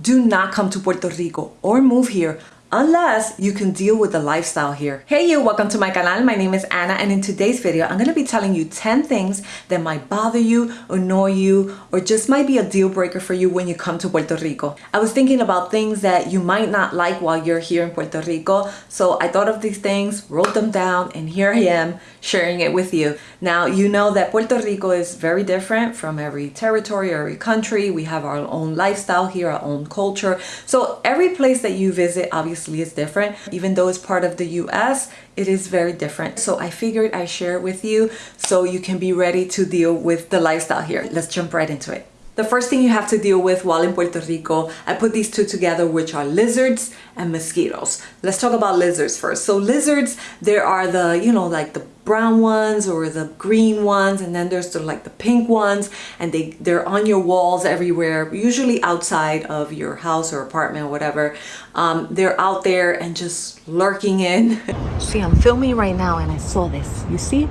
do not come to Puerto Rico or move here unless you can deal with the lifestyle here. Hey you, welcome to my canal. My name is Anna and in today's video, I'm going to be telling you 10 things that might bother you, annoy you, or just might be a deal breaker for you when you come to Puerto Rico. I was thinking about things that you might not like while you're here in Puerto Rico, so I thought of these things, wrote them down, and here I am sharing it with you. Now, you know that Puerto Rico is very different from every territory, every country. We have our own lifestyle here, our own culture. So every place that you visit, obviously obviously is different. Even though it's part of the US, it is very different. So I figured I share it with you so you can be ready to deal with the lifestyle here. Let's jump right into it. The first thing you have to deal with while in Puerto Rico, I put these two together, which are lizards and mosquitoes. Let's talk about lizards first. So lizards, there are the, you know, like the brown ones or the green ones and then there's the like the pink ones and they they're on your walls everywhere usually outside of your house or apartment or whatever. Um, they're out there and just lurking in. See I'm filming right now and I saw this. You see?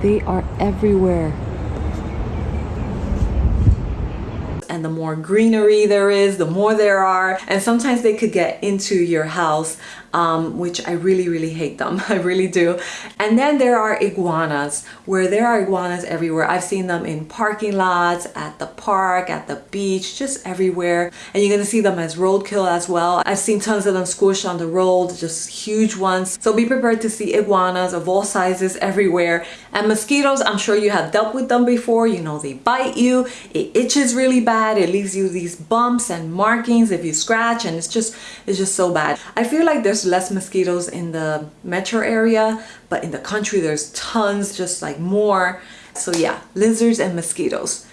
They are everywhere and the more greenery there is, the more there are. And sometimes they could get into your house, um, which I really, really hate them. I really do. And then there are iguanas, where there are iguanas everywhere. I've seen them in parking lots, at the park, at the beach, just everywhere. And you're gonna see them as roadkill as well. I've seen tons of them squished on the road, just huge ones. So be prepared to see iguanas of all sizes everywhere. And mosquitoes, I'm sure you have dealt with them before. You know, they bite you, it itches really bad it leaves you these bumps and markings if you scratch and it's just it's just so bad I feel like there's less mosquitoes in the metro area but in the country there's tons just like more so yeah lizards and mosquitoes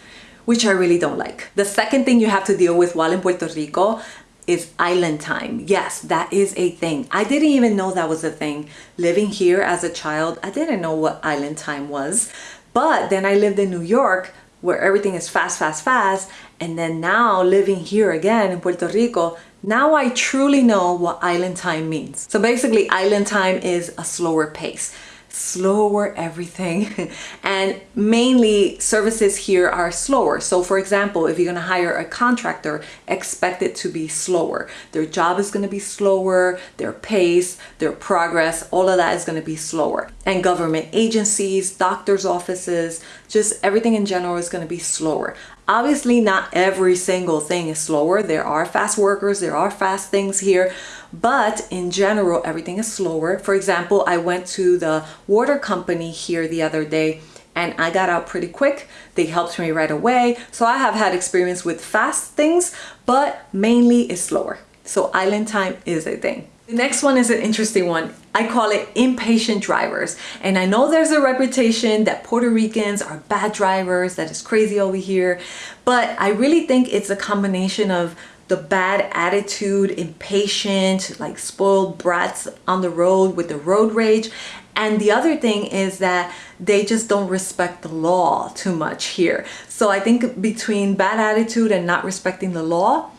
which I really don't like the second thing you have to deal with while in Puerto Rico is island time. Yes, that is a thing. I didn't even know that was a thing. Living here as a child, I didn't know what island time was. But then I lived in New York where everything is fast, fast, fast. And then now living here again in Puerto Rico, now I truly know what island time means. So basically island time is a slower pace slower everything. And mainly services here are slower. So for example if you're going to hire a contractor expect it to be slower. Their job is going to be slower their pace their progress all of that is going to be slower. And government agencies doctors offices just everything in general is going to be slower Obviously, not every single thing is slower. There are fast workers, there are fast things here, but in general, everything is slower. For example, I went to the water company here the other day and I got out pretty quick. They helped me right away. So I have had experience with fast things, but mainly it's slower. So island time is a thing. The next one is an interesting one. I call it impatient drivers. And I know there's a reputation that Puerto Ricans are bad drivers, that is crazy over here. But I really think it's a combination of the bad attitude, impatient, like spoiled brats on the road with the road rage. And the other thing is that they just don't respect the law too much here. So I think between bad attitude and not respecting the law,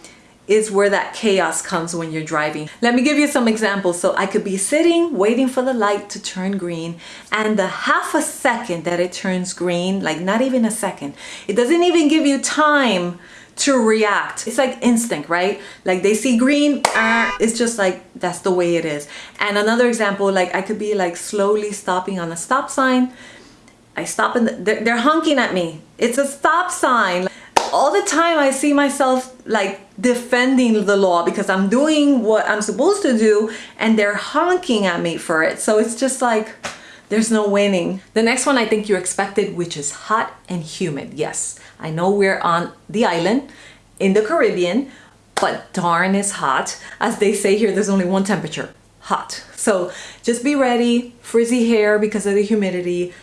is where that chaos comes when you're driving. Let me give you some examples. So I could be sitting waiting for the light to turn green and the half a second that it turns green, like not even a second, it doesn't even give you time to react. It's like instinct, right? Like they see green, uh, it's just like, that's the way it is. And another example, like I could be like slowly stopping on a stop sign. I stop and they're, they're honking at me. It's a stop sign all the time I see myself like defending the law because I'm doing what I'm supposed to do and they're honking at me for it. So it's just like, there's no winning. The next one I think you expected, which is hot and humid. Yes, I know we're on the island in the Caribbean, but darn is hot. As they say here, there's only one temperature, hot. So just be ready, frizzy hair because of the humidity,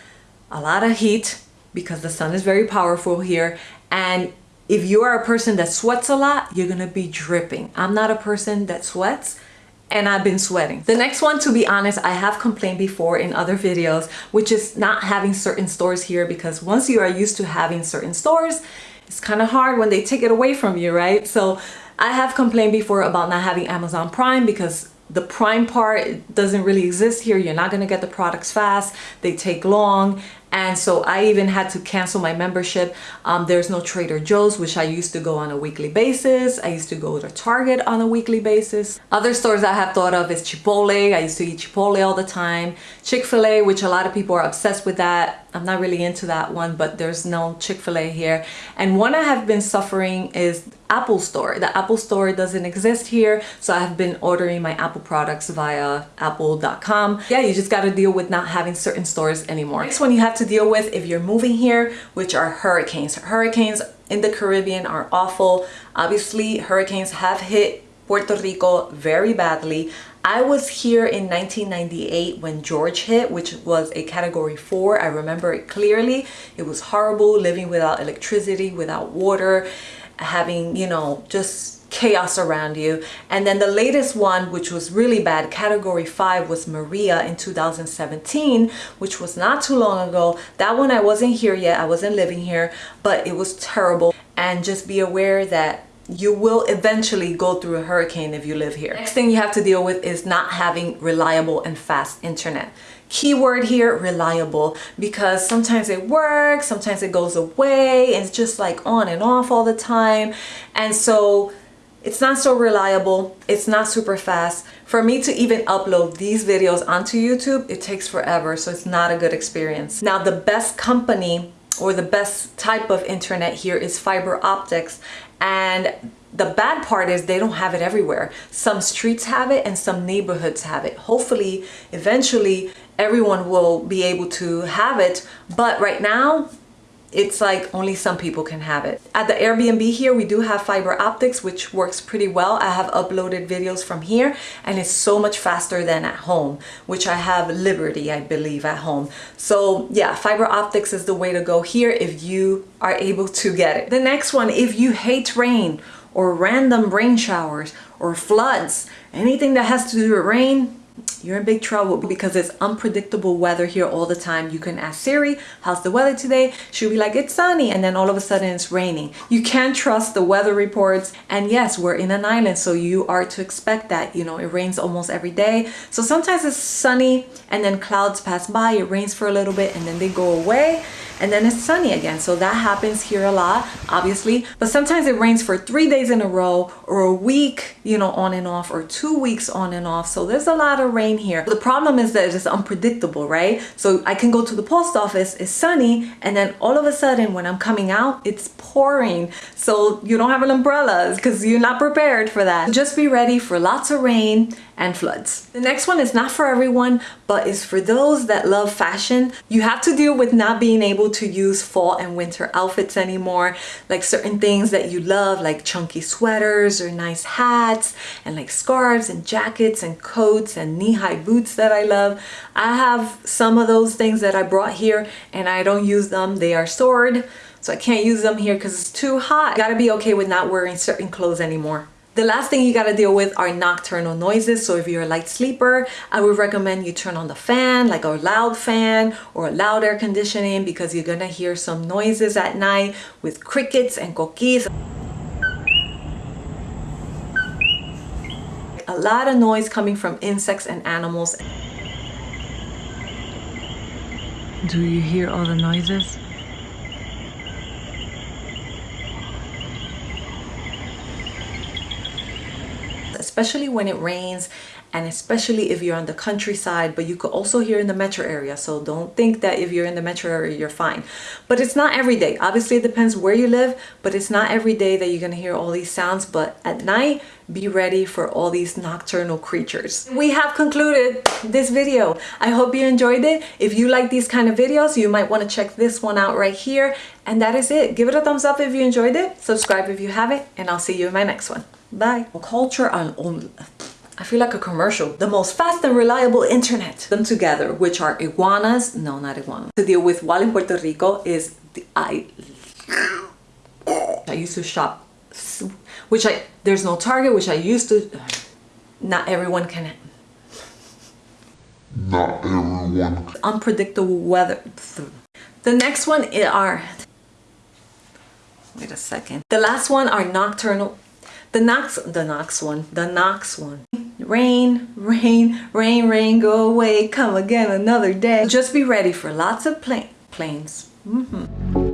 a lot of heat because the sun is very powerful here and if you are a person that sweats a lot, you're gonna be dripping. I'm not a person that sweats and I've been sweating. The next one, to be honest, I have complained before in other videos, which is not having certain stores here because once you are used to having certain stores, it's kind of hard when they take it away from you, right? So I have complained before about not having Amazon Prime because the prime part doesn't really exist here you're not to get the products fast they take long and so I even had to cancel my membership. Um, there's no Trader Joe's, which I used to go on a weekly basis. I used to go to Target on a weekly basis. Other stores I have thought of is Chipotle. I used to eat Chipotle all the time. Chick-fil-A, which a lot of people are obsessed with that. I'm not really into that one, but there's no Chick-fil-A here. And one I have been suffering is Apple Store. The Apple Store doesn't exist here, so I have been ordering my Apple products via apple.com. Yeah, you just got to deal with not having certain stores anymore. Next one you have to deal with if you're moving here, which are hurricanes. Hurricanes in the Caribbean are awful. Obviously, hurricanes have hit Puerto Rico very badly. I was here in 1998 when Georges hit, which was a category four. I remember it clearly. It was horrible living without electricity, without water having, you know, just chaos around you. And then the latest one, which was really bad, category five was Maria in 2017, which was not too long ago. That one I wasn't here yet. I wasn't living here, but it was terrible. And just be aware that you will eventually go through a hurricane if you live here. Next thing you have to deal with is not having reliable and fast internet. Keyword here, reliable, because sometimes it works, sometimes it goes away, and it's just like on and off all the time. And so it's not so reliable, it's not super fast. For me to even upload these videos onto YouTube, it takes forever, so it's not a good experience. Now the best company or the best type of internet here is fiber optics and the bad part is they don't have it everywhere. Some streets have it and some neighborhoods have it. Hopefully, eventually, everyone will be able to have it. But right now, it's like only some people can have it. At the Airbnb here, we do have fiber optics, which works pretty well. I have uploaded videos from here and it's so much faster than at home, which I have Liberty, I believe, at home. So yeah, fiber optics is the way to go here if you are able to get it. The next one, if you hate rain or random rain showers or floods, anything that has to do with rain, you're in big trouble because it's unpredictable weather here all the time. You can ask Siri, how's the weather today? She'll be like, it's sunny. And then all of a sudden it's raining. You can't trust the weather reports. And yes, we're in an island. So you are to expect that, you know, it rains almost every day. So sometimes it's sunny and then clouds pass by. It rains for a little bit and then they go away and then it's sunny again. So that happens here a lot, obviously. But sometimes it rains for three days in a row or a week, you know, on and off or two weeks on and off. So there's a lot of rain here. The problem is that it's unpredictable, right? So I can go to the post office, it's sunny, and then all of a sudden when I'm coming out, it's pouring. So you don't have an umbrella because you're not prepared for that. Just be ready for lots of rain and floods. The next one is not for everyone, but is for those that love fashion. You have to deal with not being able to use fall and winter outfits anymore, like certain things that you love, like chunky sweaters or nice hats, and like scarves and jackets and coats and knee-high boots that I love. I have some of those things that I brought here and I don't use them. They are stored, so I can't use them here because it's too hot. You gotta be okay with not wearing certain clothes anymore. The last thing you gotta deal with are nocturnal noises. So if you're a light sleeper, I would recommend you turn on the fan, like a loud fan or a loud air conditioning because you're gonna hear some noises at night with crickets and coquis. A lot of noise coming from insects and animals. Do you hear all the noises? Especially when it rains and especially if you're on the countryside but you could also hear in the metro area. So don't think that if you're in the metro area you're fine. But it's not every day. Obviously it depends where you live but it's not every day that you're gonna hear all these sounds. But at night be ready for all these nocturnal creatures. We have concluded this video. I hope you enjoyed it. If you like these kind of videos you might want to check this one out right here. And that is it. Give it a thumbs up if you enjoyed it. Subscribe if you haven't and i'll see you in my next one bye culture on I feel like a commercial. The most fast and reliable internet. Them together, which are iguanas, no, not iguanas. To deal with while in Puerto Rico is the I. I used to shop, which I there's no Target, which I used to. Not everyone can. Not everyone. Unpredictable weather. The next one are. Wait a second. The last one are nocturnal. The Knox, the Knox one, the Knox one. Rain, rain, rain, rain, go away, come again another day. Just be ready for lots of plain. planes. Mm -hmm.